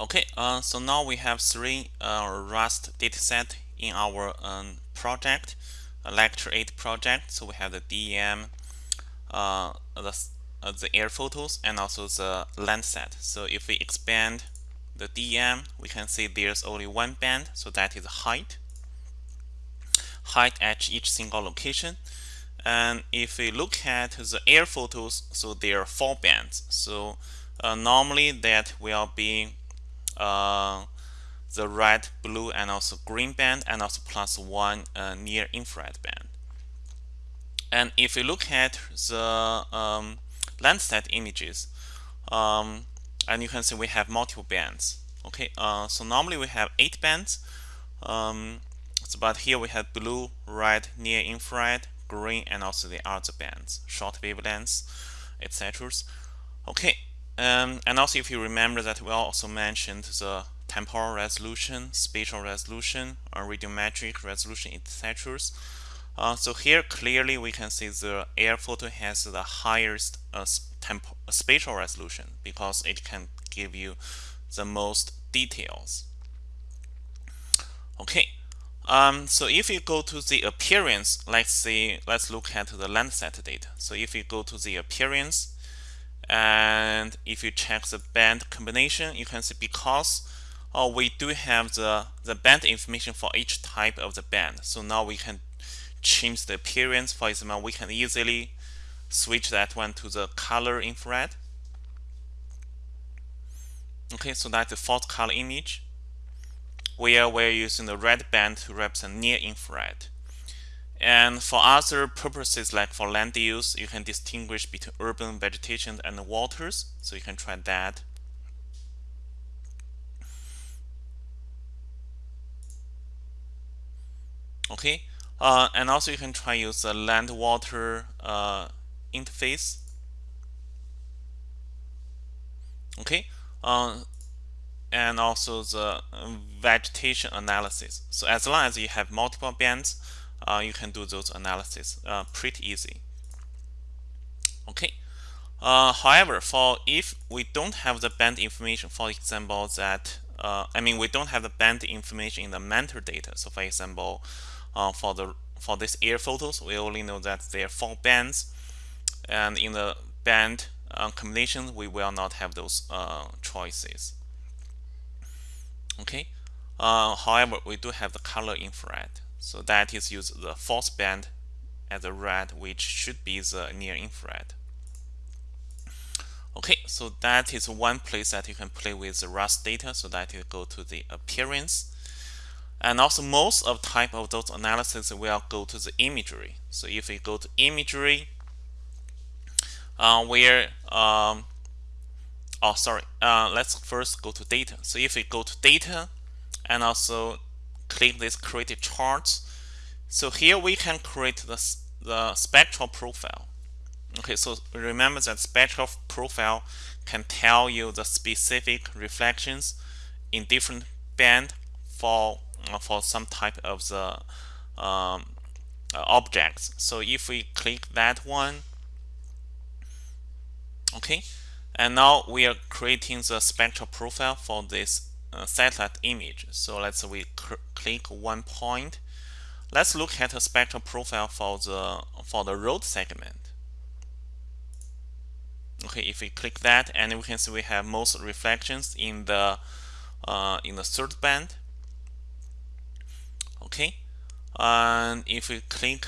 Okay, uh, so now we have three uh, Raster dataset in our um, project, Lecture 8 project. So we have the DEM, uh, the, uh, the air photos, and also the Landsat. So if we expand the DEM, we can see there's only one band, so that is height. Height at each single location. And if we look at the air photos, so there are four bands. So uh, normally that will be uh, the red, blue, and also green band, and also plus one uh, near infrared band. And if we look at the um, Landsat images, um, and you can see we have multiple bands. Okay, uh, so normally we have eight bands, um, so, but here we have blue, red, near infrared, green, and also the other bands, short wavelengths, etc. Okay, um, and also if you remember that we also mentioned the temporal resolution, spatial resolution, or radiometric resolution, etc. Uh, so here clearly we can see the air photo has the highest uh, spatial resolution because it can give you the most details. Okay, um, so if you go to the appearance, let's see, let's look at the Landsat data. So if you go to the appearance, and if you check the band combination you can see because uh, we do have the the band information for each type of the band. So now we can change the appearance. For example we can easily switch that one to the color infrared. Okay so that's the fourth color image. Where we're using the red band to represent near infrared and for other purposes, like for land use, you can distinguish between urban vegetation and waters. So you can try that. Okay, uh, and also you can try use the land water uh, interface. Okay, uh, and also the vegetation analysis. So as long as you have multiple bands, uh, you can do those analysis uh, pretty easy. Okay. Uh, however, for if we don't have the band information, for example, that uh, I mean we don't have the band information in the metadata. So, for example, uh, for the for this air photos, we only know that there are four bands, and in the band uh, combination, we will not have those choices. Okay. however, we do have the color infrared. So that is use the false band as the red, which should be the near infrared. Okay, so that is one place that you can play with the Raster data. So that you go to the appearance. And also most of type of those analysis will go to the imagery. So if we go to imagery, uh, where, um, oh, sorry, uh, let's first go to data. So if we go to data and also click this create charts. So here we can create the, the spectral profile. Okay, so remember that spectral profile can tell you the specific reflections in different band for uh, for some type of the um, objects. So if we click that one, okay, and now we are creating the spectral profile for this uh, satellite image. So let's say we click one point. Let's look at a spectral profile for the for the road segment. Okay, if we click that, and we can see we have most reflections in the uh, in the third band. Okay, and if we click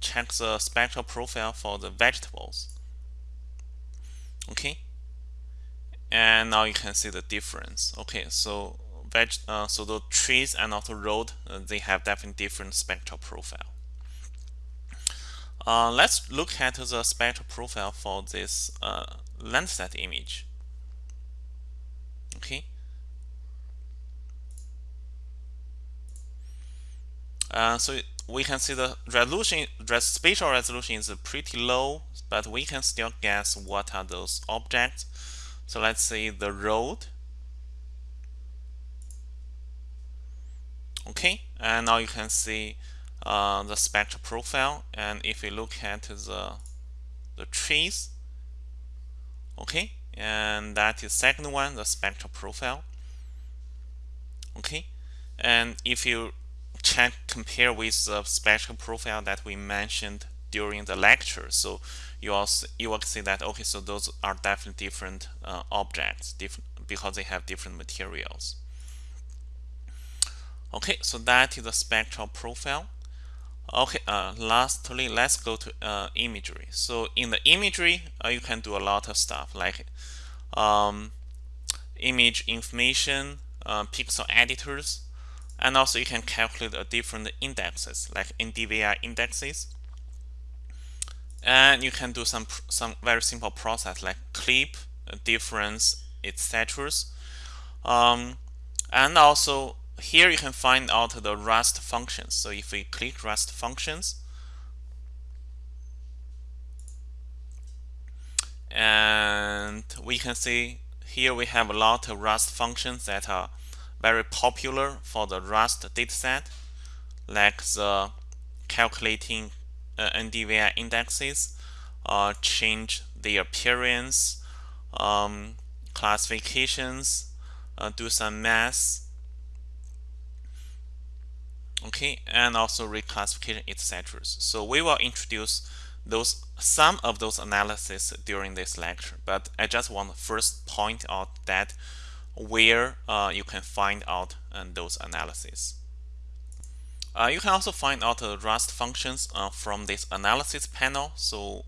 check the spectral profile for the vegetables. Okay, and now you can see the difference. Okay so veg uh, so the trees and also road uh, they have definitely different spectral profile. Uh, let's look at the spectral profile for this uh, Landsat image. Okay. Uh, so we can see the resolution spatial resolution is pretty low but we can still guess what are those objects so let's say the road. Okay, and now you can see uh, the spectral profile. And if you look at the the trees, okay, and that is second one, the spectral profile. okay and if you check compare with the spectral profile that we mentioned during the lecture. So you also you will see that okay so those are definitely different uh, objects different because they have different materials. Okay so that is the spectral profile. Okay uh, lastly let's go to uh, imagery. So in the imagery uh, you can do a lot of stuff like um, image information uh, pixel editors and also you can calculate a different indexes like NDVI indexes and you can do some some very simple process like clip uh, difference etc um, and also here you can find out the raster functions. So if we click raster functions and we can see here we have a lot of raster functions that are very popular for the raster dataset like the calculating uh, NDVI indexes uh, change the appearance um, classifications uh, do some math okay and also reclassification etc so we will introduce those some of those analysis during this lecture. But I just want to first point out that where uh, you can find out uh, those analyses uh, you can also find out the Raster functions uh, from this analysis panel. So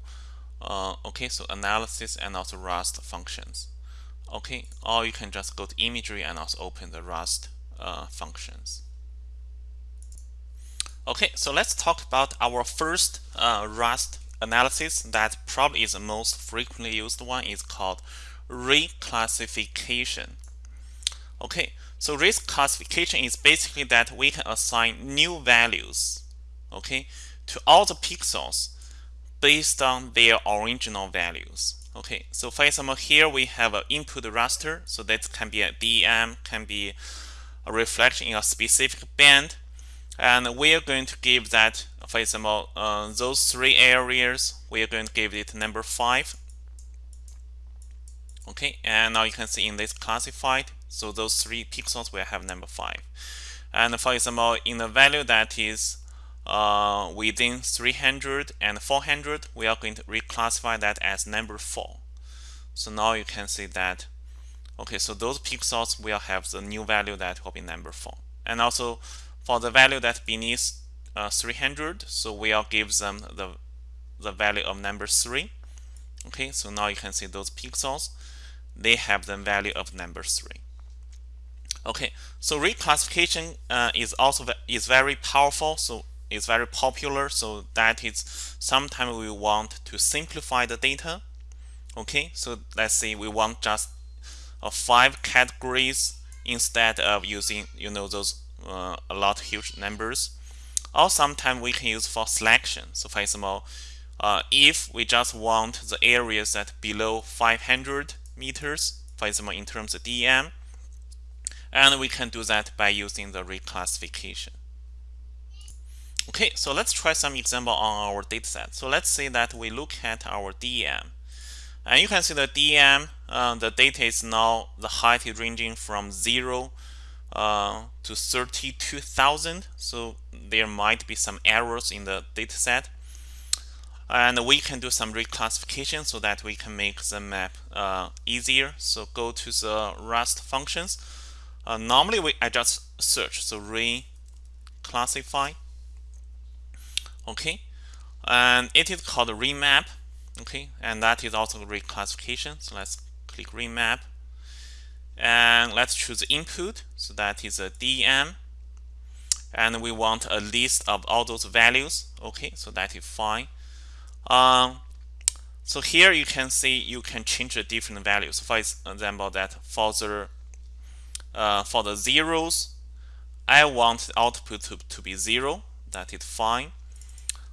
uh, okay so analysis and also Raster functions. Okay or you can just go to imagery and also open the Raster uh, functions. Okay, so let's talk about our first uh, Raster analysis that probably is the most frequently used one. Is called reclassification. Okay, so reclassification is basically that we can assign new values okay, to all the pixels based on their original values. Okay, so for example, here we have an input raster, so that can be a DEM, can be a reflection in a specific band and we are going to give that for example uh, those three areas we are going to give it number five okay and now you can see in this classified so those three pixels will have number five. And for example in the value that is uh, within 300 and 400 we are going to reclassify that as number four. So now you can see that okay so those pixels will have the new value that will be number four. And also for the value that beneath uh, 300 so we'll give them the the value of number 3 okay so now you can see those pixels they have the value of number 3 okay so reclassification uh, is also is very powerful so it's very popular so that is sometimes we want to simplify the data. Okay so let's say we want just uh, five categories instead of using you know those uh, a lot huge numbers. Or sometimes we can use for selection. So for example uh, if we just want the areas that below 500 meters for example in terms of DEM and we can do that by using the reclassification. Okay so let's try some example on our dataset. So let's say that we look at our DEM and you can see the DEM uh, the data is now the height is ranging from 0 uh, to 32,000 so there might be some errors in the dataset. And we can do some reclassification so that we can make the map uh, easier. So go to the raster functions uh, normally we I just search so reclassify. Okay. And it is called remap. Okay. And that is also reclassification. So let's click remap. And let's choose input. So that is a DM, and we want a list of all those values. Okay. So that is fine. Um, so here you can see you can change the different values. For example that for the uh, for the zeros I want the output to, to be zero. That is fine.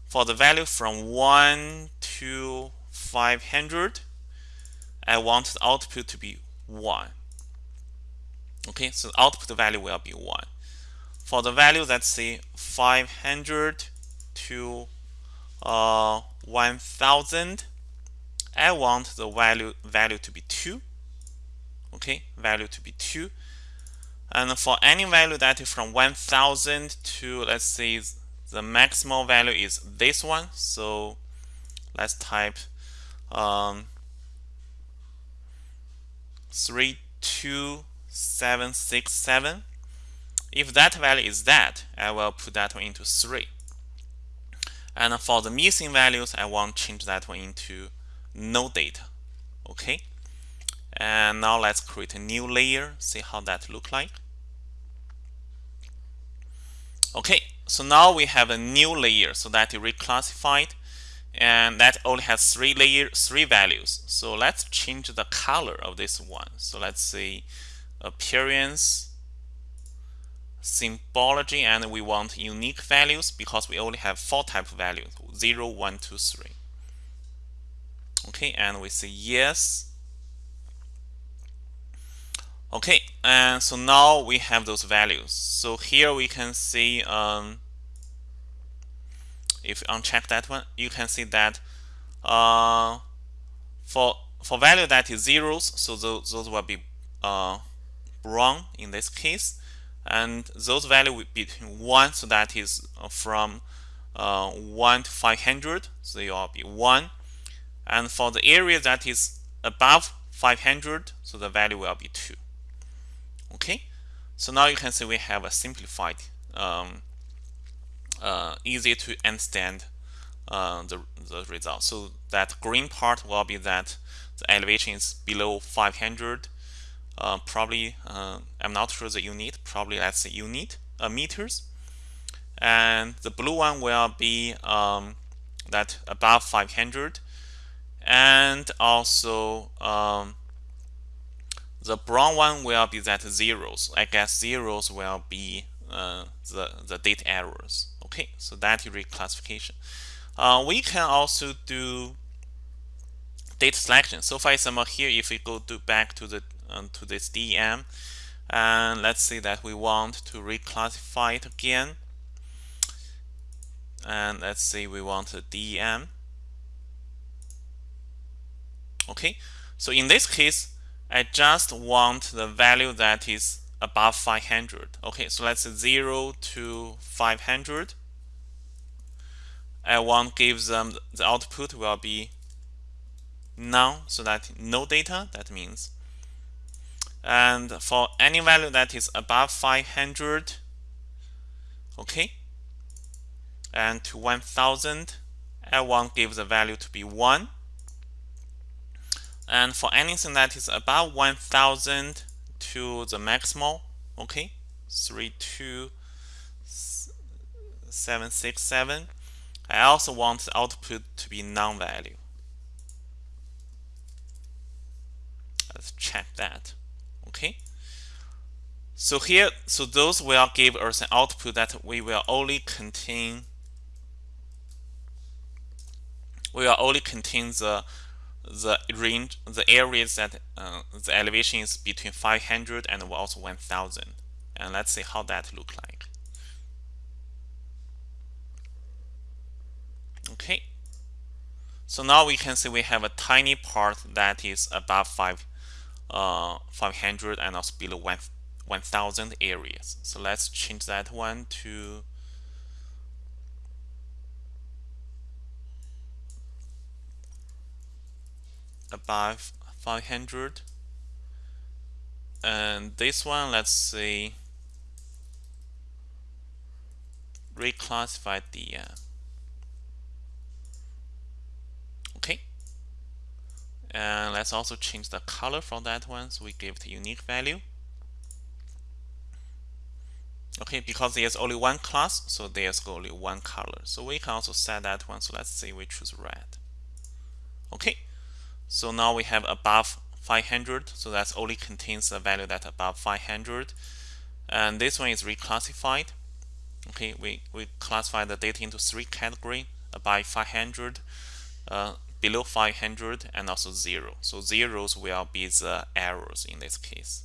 For the value from 1 to 500 I want the output to be 1 okay so the output value will be 1 for the value let's say 500 to uh, 1000 I want the value value to be 2 okay value to be 2 and for any value that is from 1000 to let's say the maximal value is this one. So let's type um, 32767 if that value is that I will put that one into 3 and for the missing values I want to change that one into no data okay? And now let's create a new layer see how that look like okay so now we have a new layer so that is reclassified and that only has three layer three values. So let's change the color of this one. So let's say appearance symbology and we want unique values because we only have four type values 0 1 2 3 okay and we say yes okay and so now we have those values so here we can see um, if you uncheck that one, you can see that uh, for for value that is zeros, so those, those will be uh, in this case, and those value will be between one, so that is uh, from uh, 1 to 500, so they will be 1. And for the area that is above 500, so the value will be 2. Okay, so now you can see we have a simplified um, uh, easy to understand uh, the, the result. So that green part will be that the elevation is below 500. Uh, probably, uh, I'm not sure the unit, probably let's say unit, uh, meters. And the blue one will be um, that above 500. And also um, the brown one will be that zeros. I guess zeros will be uh, the, the date errors. Okay, so that reclassification. Uh, we can also do data selection. So for example, here if we go to back to the um, to this DEM, and let's say that we want to reclassify it again, and let's say we want a DEM. Okay, so in this case, I just want the value that is above 500. Okay, so let's say 0 to 500. I want give them the output will be none, so that no data, that means. And for any value that is above 500, okay, and to 1000, I want give the value to be 1. And for anything that is above 1000 to the maximal, okay, 32767, I also want the output to be non-value. Let's check that. Okay. So here, so those will give us an output that we will only contain we will only contain the the range the areas that uh, the elevation is between 500 and also 1000 and let's see how that look like. Okay. So now we can see we have a tiny part that is above 5 uh, 500 and also below 1 1000 areas. So let's change that one to above 500 and this one let's see. Reclassify the uh, and let's also change the color from that one so we give it a unique value. Okay because there's only one class so there's only one color. So we can also set that one so let's say we choose red. Okay so now we have above 500 so that only contains the value that above 500 and this one is reclassified okay we we classify the data into three category above 500 uh, below 500 and also 0. So zeros will be the errors in this case.